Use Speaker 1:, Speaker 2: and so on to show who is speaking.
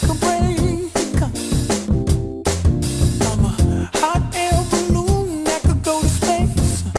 Speaker 1: take break.